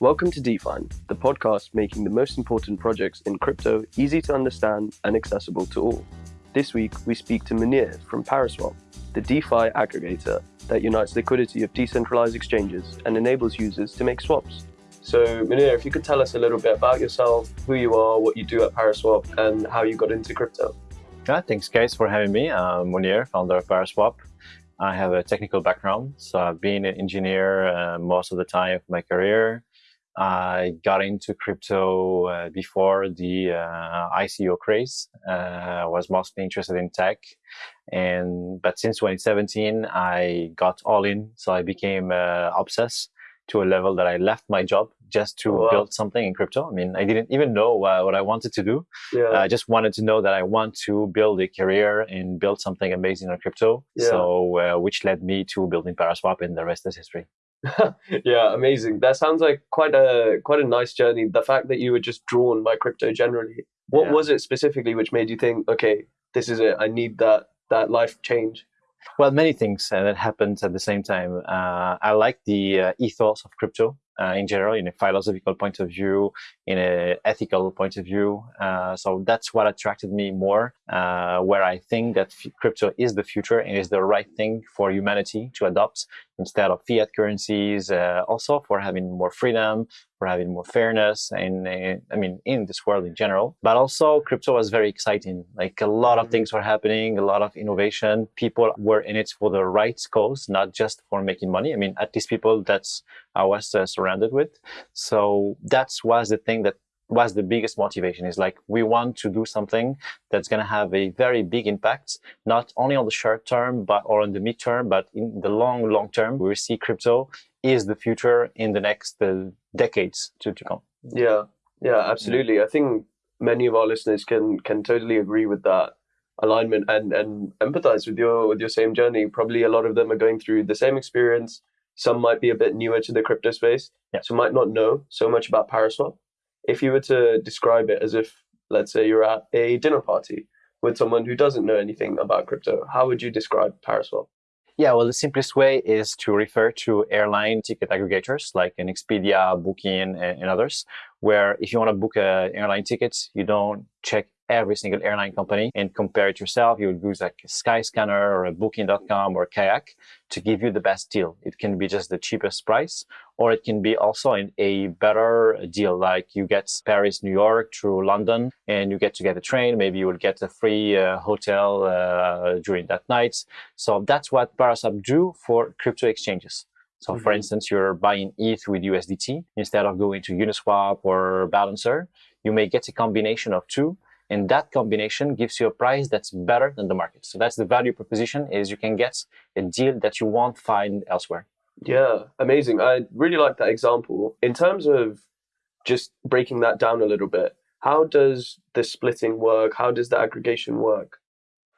Welcome to Define, the podcast making the most important projects in crypto easy to understand and accessible to all. This week, we speak to Mounir from Paraswap, the DeFi aggregator that unites liquidity of decentralized exchanges and enables users to make swaps. So, Mounir, if you could tell us a little bit about yourself, who you are, what you do at Paraswap, and how you got into crypto. Yeah, thanks, guys, for having me. I'm Mounir, founder of Paraswap. I have a technical background, so I've been an engineer uh, most of the time of my career. I got into crypto uh, before the uh, ICO craze. Uh, I was mostly interested in tech, and but since 2017, I got all in. So I became uh, obsessed to a level that I left my job just to oh, wow. build something in crypto. I mean, I didn't even know uh, what I wanted to do. Yeah. I just wanted to know that I want to build a career and build something amazing on crypto. Yeah. So, uh, which led me to building Paraswap, and the rest is history. yeah, amazing. That sounds like quite a quite a nice journey. The fact that you were just drawn by crypto generally. What yeah. was it specifically which made you think, okay, this is it. I need that that life change. Well, many things uh, that happened at the same time. Uh, I like the uh, ethos of crypto uh, in general, in a philosophical point of view, in an ethical point of view. Uh, so that's what attracted me more, uh, where I think that crypto is the future and is the right thing for humanity to adopt instead of fiat currencies, uh, also for having more freedom, for having more fairness, and I mean, in this world in general. But also, crypto was very exciting. Like a lot of mm-hmm. things were happening, a lot of innovation. People were in it for the right cause, not just for making money. I mean, at least people that's I was uh, surrounded with. So that was the thing that was the biggest motivation is like we want to do something that's going to have a very big impact not only on the short term but or on the midterm but in the long long term. We see crypto is the future in the next uh, decades to, to come. Yeah. Yeah absolutely. I think many of our listeners can can totally agree with that alignment and and empathize with your with your same journey. Probably a lot of them are going through the same experience some might be a bit newer to the crypto space yeah. so might not know so much about paraswap if you were to describe it as if, let's say, you're at a dinner party with someone who doesn't know anything about crypto, how would you describe Paraswap? Yeah, well, the simplest way is to refer to airline ticket aggregators like an Expedia, Booking, and, others, where if you want to book an airline ticket, you don't check every single airline company and compare it yourself. You would use like a Skyscanner or a Booking.com or Kayak to give you the best deal. It can be just the cheapest price, or it can be also in a better deal, like you get Paris, New York through London, and you get to get a train. Maybe you will get a free uh, hotel uh, during that night. So that's what Paraswap do for crypto exchanges. So mm-hmm. for instance, you're buying ETH with USDT instead of going to Uniswap or Balancer. You may get a combination of two and that combination gives you a price that's better than the market. So that's the value proposition is you can get a deal that you won't find elsewhere. Yeah, amazing. I really like that example. In terms of just breaking that down a little bit, how does the splitting work? How does the aggregation work?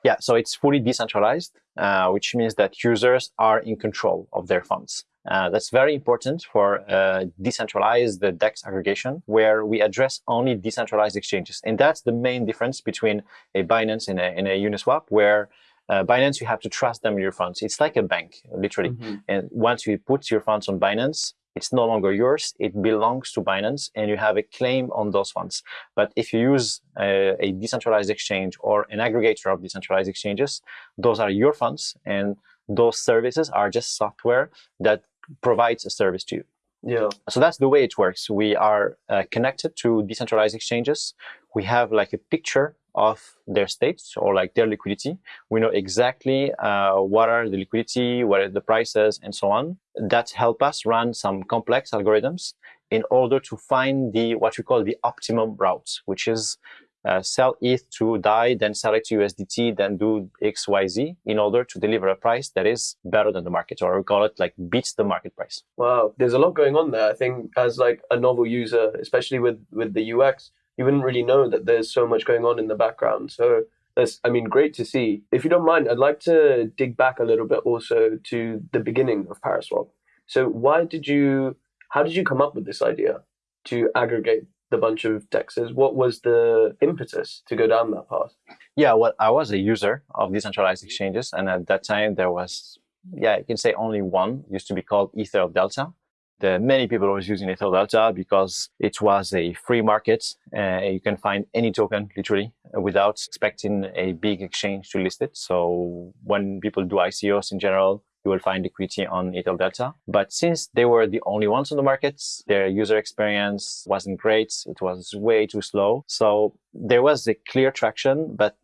Yeah, so it's fully decentralized, uh, which means that users are in control of their funds. Uh, that's very important for uh, decentralized DEX aggregation, where we address only decentralized exchanges. And that's the main difference between a Binance and a, and a Uniswap, where uh, Binance, you have to trust them with your funds. It's like a bank, literally. Mm-hmm. And once you put your funds on Binance, it's no longer yours. It belongs to Binance and you have a claim on those funds. But if you use a, a decentralized exchange or an aggregator of decentralized exchanges, those are your funds and those services are just software that provides a service to you. Yeah. So that's the way it works. We are uh, connected to decentralized exchanges. We have like a picture of their states or like their liquidity. We know exactly uh, what are the liquidity, what are the prices, and so on. That help us run some complex algorithms in order to find the what we call the optimum routes, which is uh, sell ETH to DAI, then sell it to USDT, then do XYZ in order to deliver a price that is better than the market, or we call it like beats the market price. Wow, there's a lot going on there. I think as like a novel user, especially with with the UX, you wouldn't really know that there's so much going on in the background. So that's, I mean, great to see. If you don't mind, I'd like to dig back a little bit also to the beginning of Paraswap. So why did you, how did you come up with this idea to aggregate the bunch of dexes? What was the impetus to go down that path? Yeah, well, I was a user of decentralized exchanges, and at that time there was, yeah, you can say only one. Used to be called Ether Delta, the many people was using Ether Delta because it was a free market. Uh, you can find any token literally without expecting a big exchange to list it. So when people do ICOs in general, you will find equity on Ether Delta. But since they were the only ones on the markets, their user experience wasn't great. It was way too slow. So there was a clear traction, but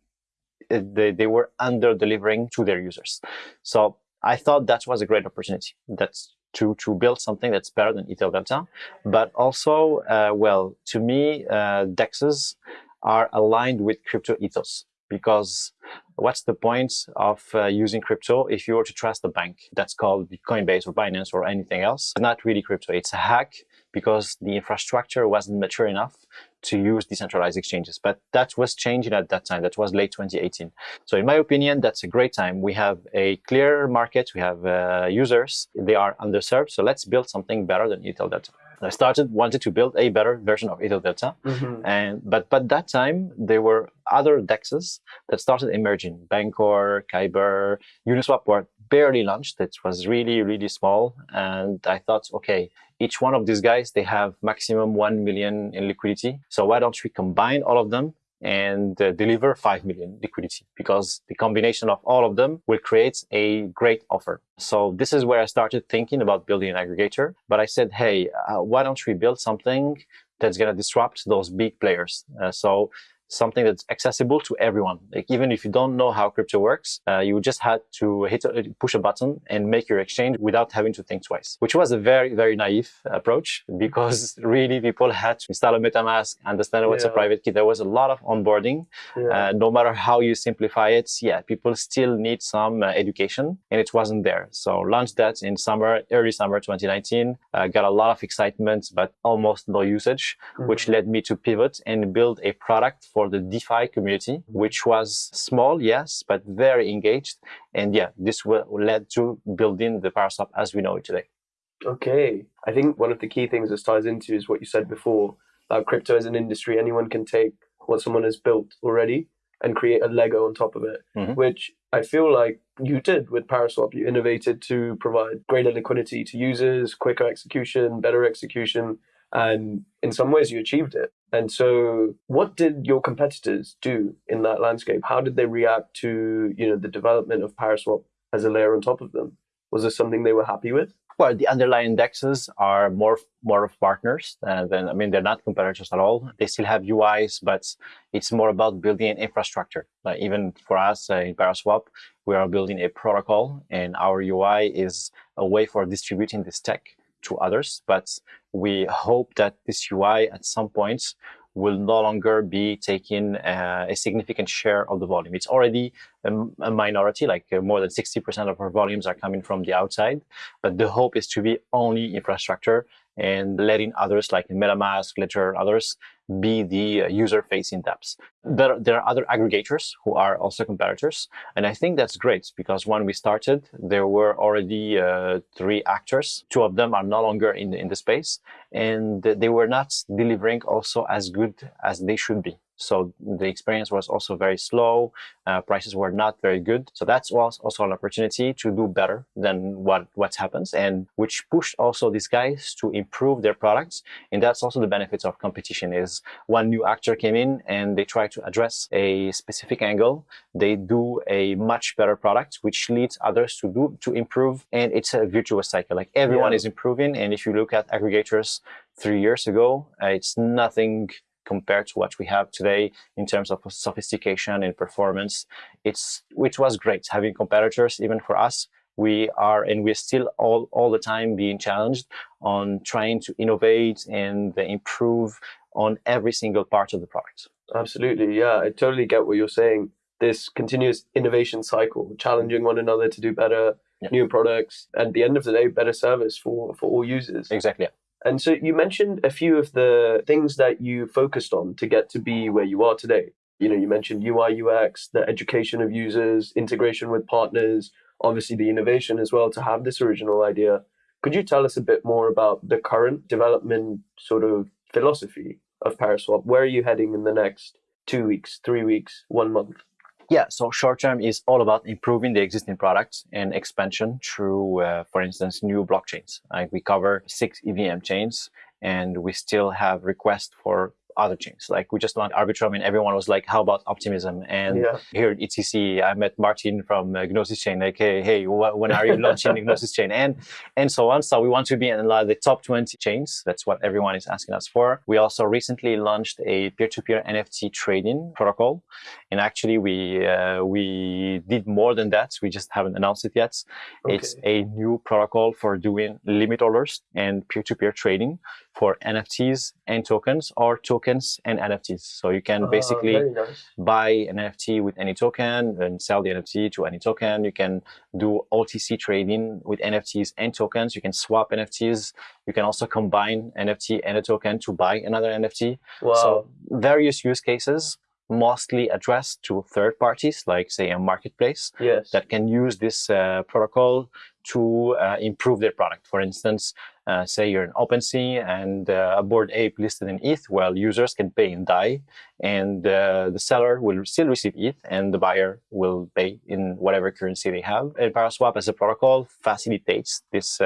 they, they were under delivering to their users. So I thought that was a great opportunity. That's to, to build something that's better than Ether Delta. But also, uh, well, to me, uh, DEXs are aligned with crypto ethos because what's the point of uh, using crypto if you were to trust a bank that's called Coinbase or Binance or anything else? It's not really crypto. It's a hack because the infrastructure wasn't mature enough to use decentralized exchanges. But that was changing at that time. That was late 2018. So in my opinion, that's a great time. We have a clear market. We have uh, users. They are underserved. So let's build something better than Ether Delta. I started wanted to build a better version of Ether Delta, mm-hmm. and but but that time there were other dexes that started emerging. Bancor, Kyber, Uniswap were barely launched. It was really really small, and I thought, okay, each one of these guys they have maximum one million in liquidity. So why don't we combine all of them and uh, deliver 5 million liquidity because the combination of all of them will create a great offer. So this is where I started thinking about building an aggregator. But I said, hey, uh, why don't we build something that's going to disrupt those big players? Uh, so something that's accessible to everyone. Like even if you don't know how crypto works, uh, you just had to hit a, push a button and make your exchange without having to think twice, which was a very very naive approach because really people had to install a MetaMask, understand what's yeah. a private key. There was a lot of onboarding. Yeah. Uh, no matter how you simplify it, yeah, people still need some uh, education, and it wasn't there. So launched that in summer, early summer 2019. Uh, got a lot of excitement, but almost no usage, mm-hmm. which led me to pivot and build a product for the DeFi community, which was small, yes, but very engaged. And yeah, this led to building the Paraswap as we know it today. Okay. I think one of the key things this ties into is what you said before about crypto as an industry. Anyone can take what someone has built already and create a Lego on top of it, mm-hmm. which I feel like you did with Paraswap. You innovated to provide greater liquidity to users, quicker execution, better execution, and in some ways you achieved it. And so, what did your competitors do in that landscape? How did they react to you know the development of Paraswap as a layer on top of them? Was this something they were happy with? Well, the underlying indexes are more more of partners uh, than I mean they're not competitors at all. They still have UIs, but it's more about building an infrastructure. Like even for us uh, in Paraswap, we are building a protocol, and our UI is a way for distributing this tech to others. But we hope that this UI at some point will no longer be taking uh, a significant share of the volume. It's already a, a minority, like uh, more than 60% of our volumes are coming from the outside. But the hope is to be only infrastructure and letting others like MetaMask, Ledger, others be the uh, user-facing dApps. There, there are other aggregators who are also competitors, and I think that's great because when we started, there were already uh, three actors. Two of them are no longer in in the space, and they were not delivering also as good as they should be. So the experience was also very slow. Uh, prices were not very good. So that was also an opportunity to do better than what, what happens and which pushed also these guys to improve their products. And that's also the benefits of competition is one new actor came in and they try to address a specific angle. They do a much better product, which leads others to do, to improve. And it's a virtuous cycle. Like everyone yeah. is improving. And if you look at aggregators three years ago, uh, it's nothing compared to what we have today in terms of sophistication and performance. It's which was great having competitors even for us. We are and we're still all all the time being challenged on trying to innovate and improve on every single part of the product. Absolutely, yeah, I totally get what you're saying. This continuous innovation cycle, challenging one another to do better, yeah. new products, and at the end of the day, better service for for all users. Exactly. And so you mentioned a few of the things that you focused on to get to be where you are today. You know, you mentioned UI, UX, the education of users, integration with partners, obviously the innovation as well to have this original idea. Could you tell us a bit more about the current development sort of philosophy of Paraswap? Where are you heading in the next two weeks, three weeks, one month? Yeah, so short term is all about improving the existing products and expansion through, uh, for instance, new blockchains. Like we cover six EVM chains and we still have requests for other chains. Like we just launched Arbitrum and everyone was like, how about optimism? And yeah. here at EthCC, I met Martin from uh, Gnosis Chain, like, hey, hey, wh- when are you launching Gnosis Chain? And, and so on. So we want to be in the top 20 chains. That's what everyone is asking us for. We also recently launched a peer-to-peer NFT trading protocol. And actually we, uh, we did more than that. We just haven't announced it yet. Okay. It's a new protocol for doing limit orders and peer-to-peer trading for NFTs and tokens or tokens and NFTs. So you can uh, basically nice. buy an NFT with any token and sell the NFT to any token. You can do OTC trading with NFTs and tokens. You can swap NFTs. You can also combine NFT and a token to buy another NFT. Wow. So various use cases mostly addressed to third parties, like say a marketplace yes. that can use this uh, protocol to uh, improve their product. For instance, uh, say you're an OpenSea and uh, a Bored Ape listed in ETH, well, users can pay in DAI and the seller will still receive ETH and the buyer will pay in whatever currency they have. And Paraswap as a protocol facilitates this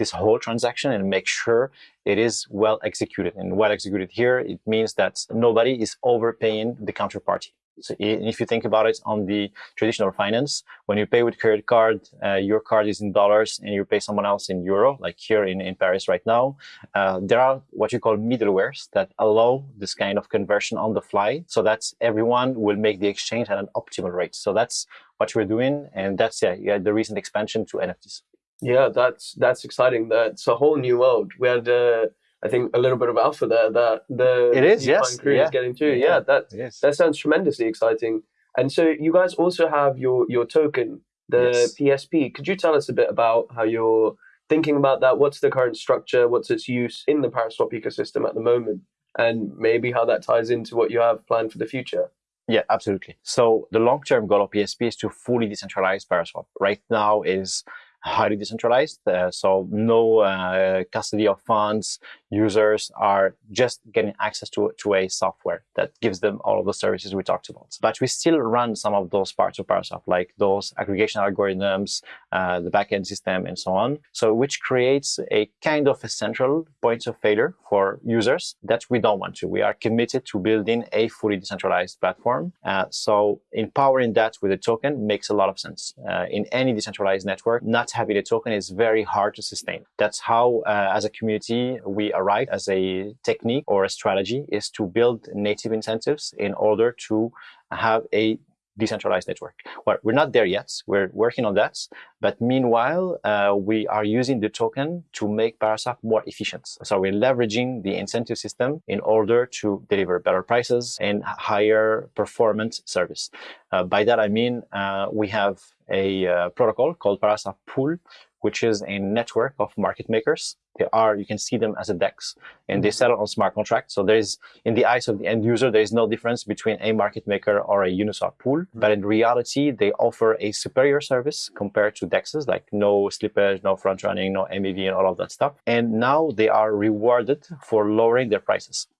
this whole transaction and make sure it is well executed. And well executed here, it means that nobody is overpaying the counterparty. So if you think about it on the traditional finance, when you pay with credit card, uh, your card is in dollars and you pay someone else in euro, like here in, in Paris right now, uh, there are what you call middlewares that allow this kind of conversion on the fly so that everyone will make the exchange at an optimal rate. So that's what we're doing. And that's yeah, yeah the recent expansion to NFTs. Yeah, that's that's exciting. That's a whole new world. We had uh, I think a little bit of alpha there that the it is yes crew yeah. is getting to. Yeah, yeah that that sounds tremendously exciting. And so you guys also have your your token, the yes. PSP. Could you tell us a bit about how you're thinking about that? What's the current structure? What's its use in the Paraswap ecosystem at the moment? And maybe how that ties into what you have planned for the future. Yeah, absolutely. So the long-term goal of PSP is to fully decentralize Paraswap. Right now is highly decentralized. Uh, so no uh, custody of funds. Users are just getting access to, to a software that gives them all of the services we talked about. But we still run some of those parts of Paraswap, like those aggregation algorithms, uh, the backend system, and so on. So which creates a kind of a central point of failure for users that we don't want to. We are committed to building a fully decentralized platform. Uh, so empowering that with a token makes a lot of sense. Uh, in any decentralized network, not having a token is very hard to sustain. That's how, uh, as a community, we arrive as a technique or a strategy is to build native incentives in order to have a decentralized network. Well, we're not there yet. We're working on that. But meanwhile, uh, we are using the token to make Paraswap more efficient. So we're leveraging the incentive system in order to deliver better prices and higher performance service. Uh, by that, I mean, uh, we have a uh, protocol called Paraswap Pool, which is a network of market makers. They are, you can see them as a DEX, and they mm-hmm. settle on smart contracts. So there's, in the eyes of the end user, there is no difference between a market maker or a Uniswap pool. Mm -hmm. But in reality, they offer a superior service compared to DEXs, like no slippage, no front running, no MEV, and all of that stuff. And now they are rewarded for lowering their prices. Mm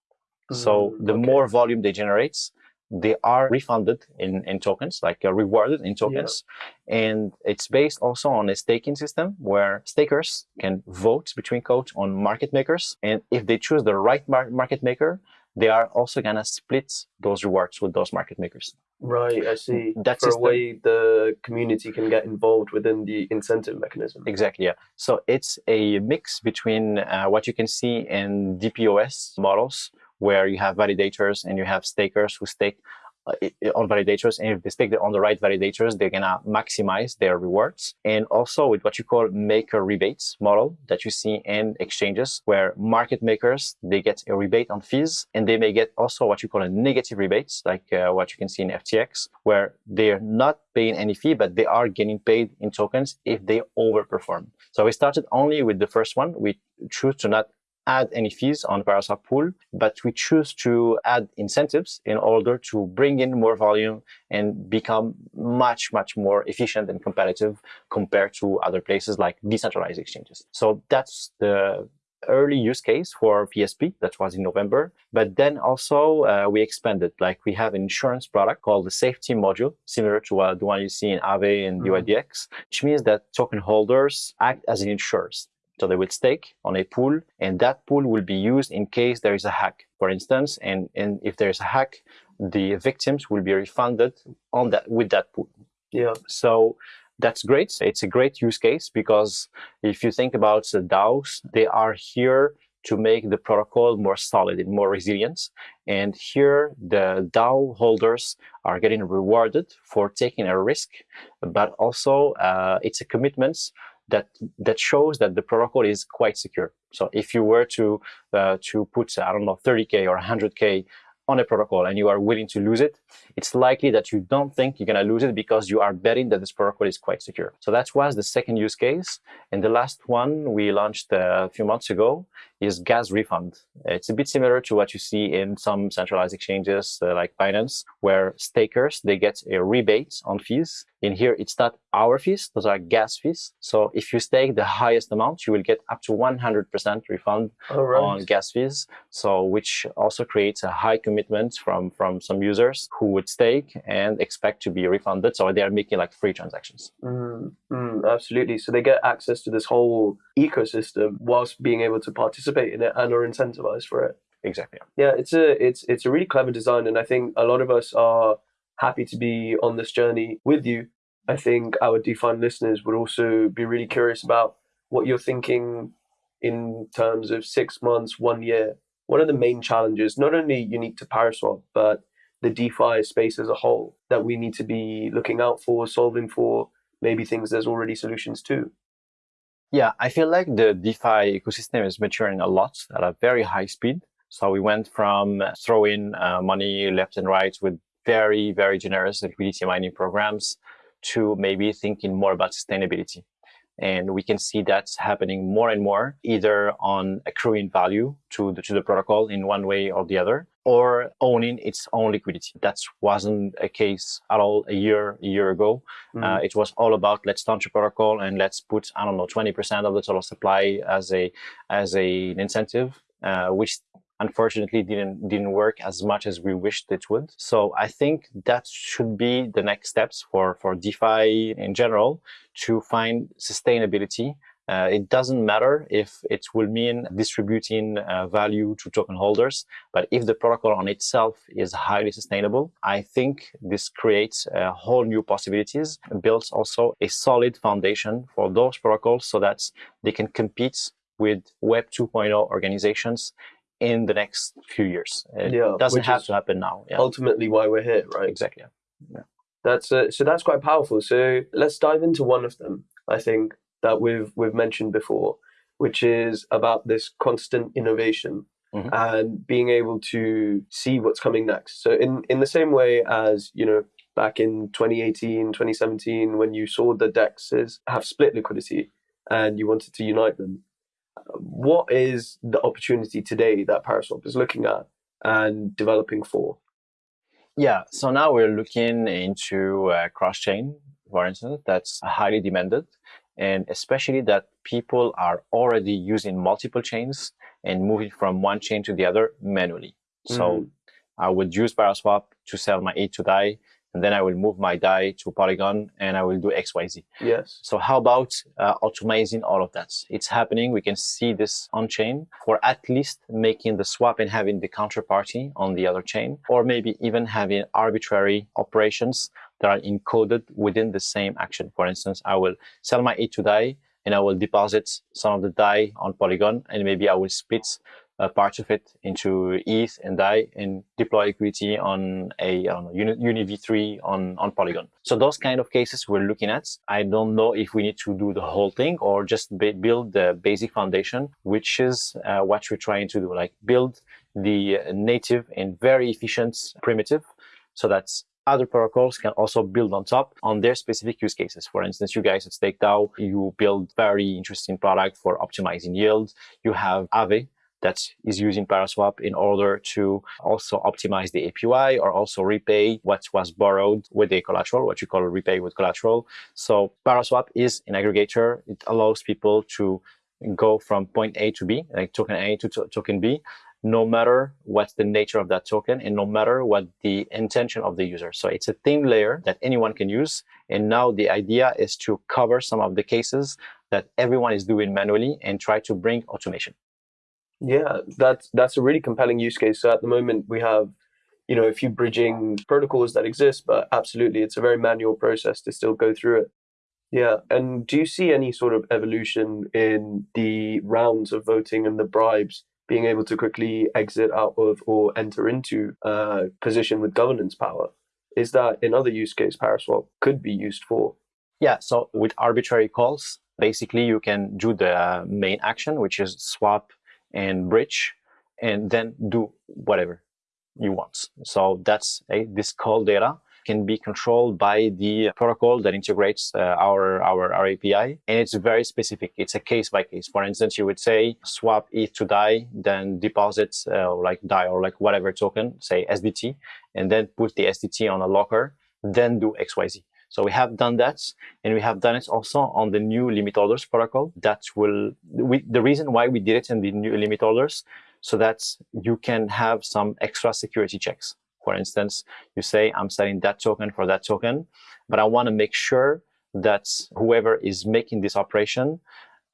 -hmm. So the okay. more volume they generate, they are refunded in, in tokens, like uh, rewarded in tokens. Yeah. And it's based also on a staking system where stakers can vote between code on market makers. And if they choose the right mar market maker, they are also going to split those rewards with those market makers. Right, I see. That's a way the community can get involved within the incentive mechanism. Exactly, yeah. So it's a mix between uh, what you can see in DPoS models, where you have validators and you have stakers who stake uh, on validators. And if they stake on the right validators, they're going to maximize their rewards. And also with what you call maker rebates model that you see in exchanges where market makers, they get a rebate on fees and they may get also what you call a negative rebates, like uh, what you can see in FTX, where they're not paying any fee, but they are getting paid in tokens if they overperform. So we started only with the first one. We choose to not add any fees on Paraswap pool, but we choose to add incentives in order to bring in more volume and become much, much more efficient and competitive compared to other places like decentralized exchanges. So that's the early use case for PSP. That was in November. But then also uh, we expanded. Like we have an insurance product called the safety module, similar to uh, the one you see in Aave and mm-hmm. DYDX, which means that token holders act as insurers. So they will stake on a pool and that pool will be used in case there is a hack, for instance. And, and if there's a hack, the victims will be refunded on that with that pool. Yeah. So that's great. It's a great use case because if you think about the DAOs, they are here to make the protocol more solid and more resilient. And here the DAO holders are getting rewarded for taking a risk, but also uh, it's a commitment that that shows that the protocol is quite secure. So if you were to uh, to put I don't know 30k or 100k on a protocol and you are willing to lose it, it's likely that you don't think you're going to lose it because you are betting that this protocol is quite secure. So that was the second use case. And the last one we launched uh, a few months ago is gas refund. It's a bit similar to what you see in some centralized exchanges uh, like Binance, where stakers, they get a rebate on fees. In here, it's not our fees, those are gas fees. So if you stake the highest amount, you will get up to 100% refund right. on gas fees. So which also creates a high commitment from, from some users who would stake and expect to be refunded. So they are making like free transactions. Mm, mm, absolutely. So they get access to this whole ecosystem whilst being able to participate in it and are incentivized for it. Exactly. Yeah, it's a it's it's a really clever design, and I think a lot of us are happy to be on this journey with you. I think our DeFi listeners would also be really curious about what you're thinking in terms of six months, one year. What are the main challenges, not only unique to Paraswap, but the DeFi space as a whole that we need to be looking out for, solving for, maybe things there's already solutions to? Yeah, I feel like the DeFi ecosystem is maturing a lot at a very high speed. So we went from throwing uh, money left and right with very, very generous liquidity mining programs to maybe thinking more about sustainability. And we can see that's happening more and more, either on accruing value to the, to the protocol in one way or the other, or owning its own liquidity. That wasn't a case at all a year, a year ago. Mm. Uh, it was all about let's launch a protocol and let's put, I don't know, 20% of the total supply as a, as a, an incentive, uh, which unfortunately didn't didn't work as much as we wished it would. So I think that should be the next steps for for DeFi in general to find sustainability. Uh, it doesn't matter if it will mean distributing uh, value to token holders, but if the protocol on itself is highly sustainable, I think this creates a whole new possibilities, builds also a solid foundation for those protocols so that they can compete with Web 2.0 organizations in the next few years. It yeah, doesn't have to happen now. Yeah. Ultimately, why we're here, right? Exactly. Yeah. That's uh, so. That's quite powerful. So let's dive into one of them. I think that we've we've mentioned before, which is about this constant innovation mm-hmm. and being able to see what's coming next. So in in the same way as you know back in 2018, 2017, when you saw the dexes have split liquidity and you wanted to unite them, what is the opportunity today that Paraswap is looking at and developing for? Yeah, so now we're looking into uh, cross-chain, for instance, that's highly demanded, and especially that people are already using multiple chains and moving from one chain to the other manually. Mm. So mm-hmm. I would use Paraswap to sell my ETH to DAI and then I will move my DAI to Polygon and I will do XYZ. Yes. So how about uh, automating all of that? It's happening. We can see this on chain for at least making the swap and having the counterparty on the other chain, or maybe even having arbitrary operations that are encoded within the same action. For instance, I will sell my ETH to DAI and I will deposit some of the DAI on Polygon and maybe I will split uh, parts of it into ETH and DAI and deploy liquidity on a don't Uni, Uni V3 on, on Polygon. So those kind of cases we're looking at. I don't know if we need to do the whole thing or just build the basic foundation, which is uh, what we're trying to do, like build the native and very efficient primitive so that other protocols can also build on top on their specific use cases. For instance, you guys at StakeDAO, you build very interesting product for optimizing yield. You have Aave, that is using Paraswap in order to also optimize the API or also repay what was borrowed with a collateral, what you call repay with collateral. So Paraswap is an aggregator. It allows people to go from point A to B, like token A to token B, no matter what's the nature of that token and no matter what the intention of the user. So it's a thin layer that anyone can use. And now the idea is to cover some of the cases that everyone is doing manually and try to bring automation. Yeah, that's that's a really compelling use case. So at the moment we have, you know, a few bridging protocols that exist, but absolutely it's a very manual process to still go through it. Yeah, and do you see any sort of evolution in the rounds of voting and the bribes being able to quickly exit out of or enter into a position with governance power? Is that another use case Paraswap could be used for? Yeah, so with arbitrary calls, basically you can do the main action, which is swap and bridge, and then do whatever you want. So that's a, this call data can be controlled by the protocol that integrates uh, our, our, our API. And it's very specific. It's a case by case. For instance, you would say swap ETH to DAI, then deposit uh, like DAI or like whatever token, say SDT, and then put the SDT on a locker, then do XYZ. So we have done that, and we have done it also on the new limit orders protocol. That will we, the reason why we did it in the new limit orders, so that you can have some extra security checks. For instance, you say I'm selling that token for that token, but I want to make sure that whoever is making this operation,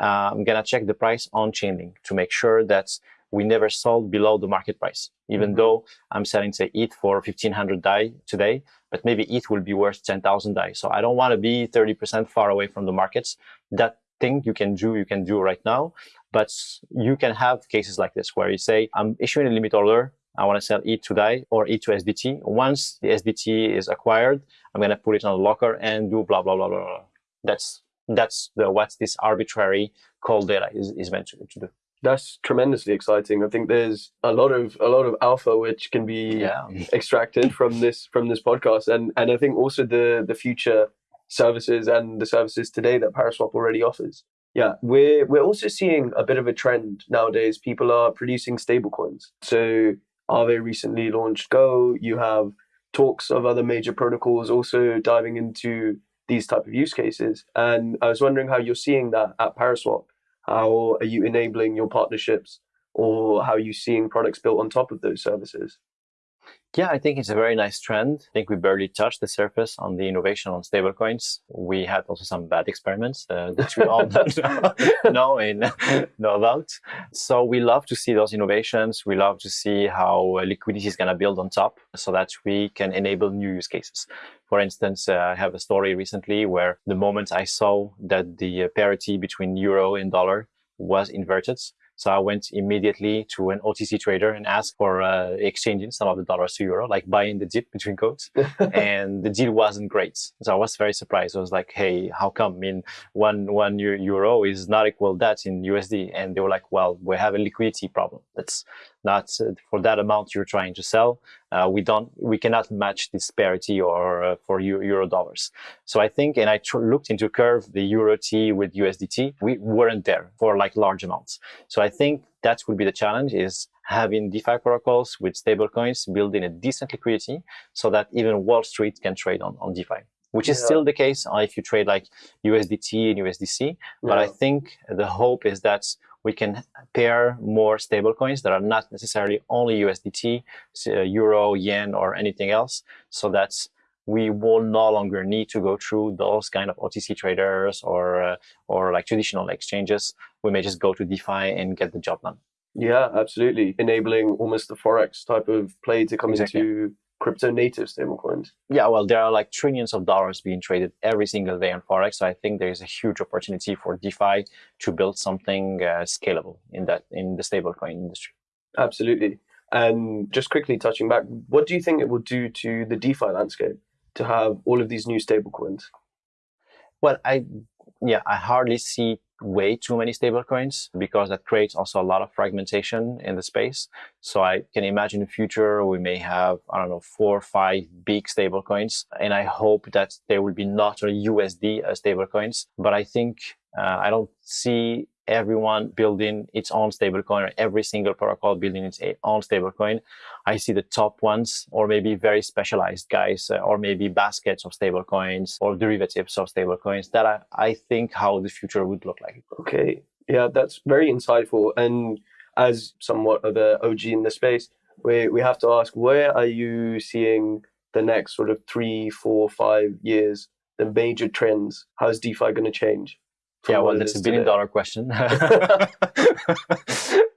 uh, I'm gonna check the price on Chainlink to make sure that we never sold below the market price, even mm-hmm. though I'm selling, say, ETH for 1500 DAI today, but maybe ETH will be worth 10,000 DAI. So I don't want to be 30% far away from the markets. That thing you can do, you can do right now, but you can have cases like this where you say, I'm issuing a limit order. I want to sell ETH to DAI or ETH to SDT. Once the SDT is acquired, I'm going to put it on a locker and do blah, blah, blah, blah, blah. That's, that's the, what this arbitrary call data is, is meant to, to do that's tremendously exciting. I think there's a lot of a lot of alpha which can be yeah. extracted from this from this podcast, and and I think also the the future services and the services today that Paraswap already offers. Yeah, we're we're also seeing a bit of a trend nowadays. People are producing stablecoins. So Aave recently launched GHO. You have talks of other major protocols also diving into these type of use cases. And I was wondering how you're seeing that at Paraswap how are you enabling your partnerships or how are you seeing products built on top of those services? Yeah, I think it's a very nice trend. I think we barely touched the surface on the innovation on stablecoins. We had also some bad experiments uh, that we all know and know about. So we love to see those innovations. We love to see how liquidity is going to build on top so that we can enable new use cases. For instance, uh, I have a story recently where the moment I saw that the parity between euro and dollar was inverted, so I went immediately to an OTC trader and asked for uh, exchanging some of the dollars to euro, like buying the dip between quotes. and the deal wasn't great. So I was very surprised. I was like, hey, how come? I mean, one, one euro is not equal that in USD. And they were like, well, we have a liquidity problem. That's not uh, for that amount you're trying to sell. Uh, we don't, we cannot match this parity or uh, for euro dollars. So I think, and I looked into curve the euro T with USDT, we weren't there for like large amounts. So I think that would be the challenge is having DeFi protocols with stablecoins building a decent liquidity so that even Wall Street can trade on, on DeFi which is yeah. still the case if you trade like USDT and USDC. But I think the hope is that we can pair more stablecoins that are not necessarily only USDT, uh, Euro, Yen, or anything else, so that we will no longer need to go through those kind of OTC traders or uh, or like traditional exchanges. We may just go to DeFi and get the job done. Yeah, absolutely. Enabling almost the forex type of play to come exactly. into crypto native stablecoins? Yeah, well, there are like trillions of dollars being traded every single day on Forex. So I think there's a huge opportunity for DeFi to build something uh, scalable in that in the stablecoin industry. Absolutely. And just quickly touching back, what do you think it will do to the DeFi landscape to have all of these new stablecoins? Well, I yeah, I hardly see way too many stablecoins because that creates also a lot of fragmentation in the space. So I can imagine in the future we may have, I don't know, four or five big stablecoins. And I hope that there will be not only USD as stablecoins, but I think uh, I don't see everyone building its own stablecoin or every single protocol building its own stablecoin. I see the top ones or maybe very specialized guys uh, or maybe baskets of stablecoins or derivatives of stablecoins that I, I think how the future would look like. Okay. Yeah, that's very insightful. And as somewhat of an OG in the space, we we have to ask, where are you seeing the next sort of three, four, five years, the major trends? How's DeFi going to change? Yeah, well, that's a billion today? dollar question.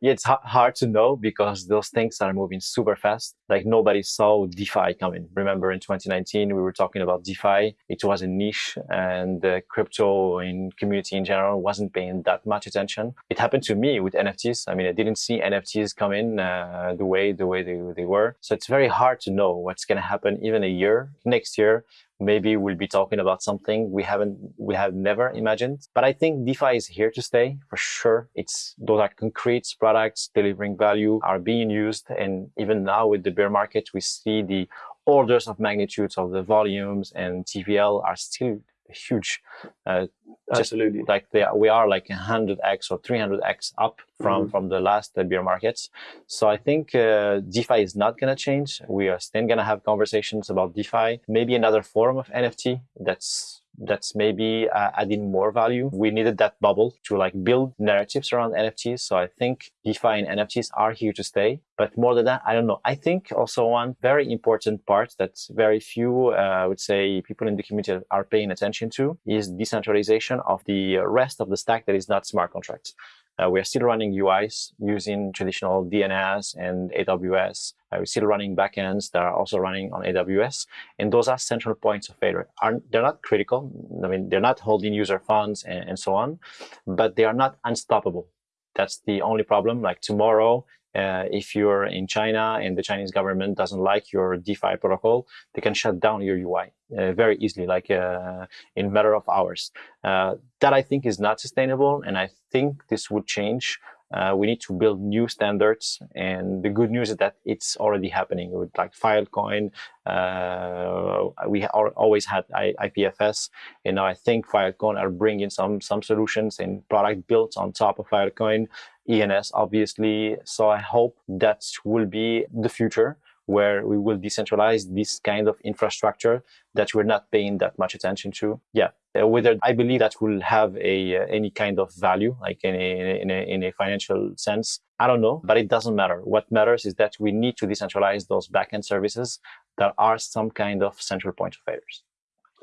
yeah, it's hard to know because those things are moving super fast. Like nobody saw DeFi coming. Remember in 2019, we were talking about DeFi. It was a niche and the crypto in community in general wasn't paying that much attention. It happened to me with NFTs. I mean, I didn't see NFTs come in uh, the way, the way they, they were. So it's very hard to know what's going to happen even a year next year maybe we'll be talking about something we haven't we have never imagined. But i think defi is here to stay for sure. It's those are concrete products delivering value are being used. And even now with the bear market we see the orders of magnitudes of the volumes and tvl are still huge uh, absolutely. like they are, we are like 100x or 300x up from mm-hmm. from the last uh, bear markets. So i think uh, defi is not going to change. We are still going to have conversations about defi maybe another form of nft that's that's maybe uh, adding more value. We needed that bubble to like build narratives around NFTs. So I think DeFi and NFTs are here to stay. But more than that, I don't know. I think also one very important part that very few, uh, I would say, people in the community are paying attention to is decentralization of the rest of the stack that is not smart contracts. Uh, we are still running UIs using traditional DNS and AWS. Uh, we're still running backends that are also running on AWS. And those are central points of failure. Are, they're not critical. I mean, they're not holding user funds and, and so on, but they are not unstoppable. That's the only problem. Like tomorrow, uh, if you're in China and the Chinese government doesn't like your DeFi protocol, they can shut down your UI uh, very easily, like uh, in a matter of hours. Uh, that I think is not sustainable, and I think this would change. Uh, we need to build new standards, and the good news is that it's already happening with like Filecoin. Uh, we always had I IPFS, and now I think Filecoin are bringing some some solutions and product built on top of Filecoin ENS, obviously. So I hope that will be the future where we will decentralize this kind of infrastructure that we're not paying that much attention to. Yeah, uh, whether I believe that will have a uh, any kind of value, like in a, in a, in a financial sense. I don't know, but it doesn't matter. What matters is that we need to decentralize those backend services that are some kind of central point of failures.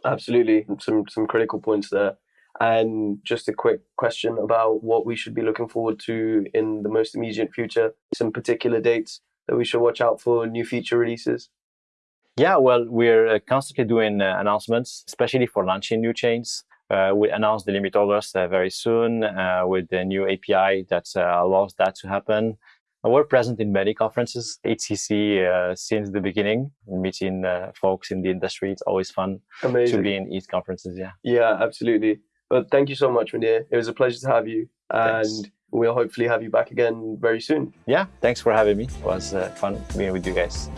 Absolutely, some some critical points there. And just a quick question about what we should be looking forward to in the most immediate future, some particular dates that we should watch out for new feature releases. Yeah, well, we're uh, constantly doing uh, announcements, especially for launching new chains. Uh, we announce the limit orders uh, very soon uh, with the new API that uh, allows that to happen. We're present in many conferences, EthCC since the beginning, meeting folks in the industry. It's always fun Amazing. to be in ETH conferences. Yeah. Yeah, absolutely. But thank you so much, Mounir. It was a pleasure to have you. And thanks. we'll hopefully have you back again very soon. Yeah, thanks for having me. It was uh, fun being with you guys.